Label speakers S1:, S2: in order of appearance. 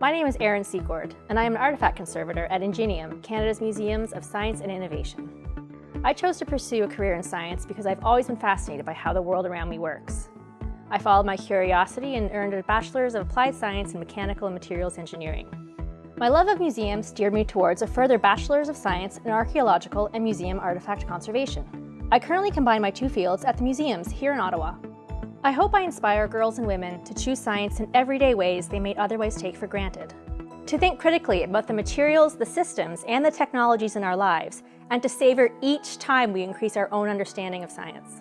S1: My name is Erin Secord, and I am an artifact conservator at Ingenium, Canada's Museums of Science and Innovation. I chose to pursue a career in science because I've always been fascinated by how the world around me works. I followed my curiosity and earned a Bachelor's of Applied Science in Mechanical and Materials Engineering. My love of museums steered me towards a further Bachelor's of Science in Archaeological and Museum Artifact Conservation. I currently combine my two fields at the museums here in Ottawa. I hope I inspire girls and women to choose science in everyday ways they may otherwise take for granted. To think critically about the materials, the systems, and the technologies in our lives, and to savor each time we increase our own understanding of science.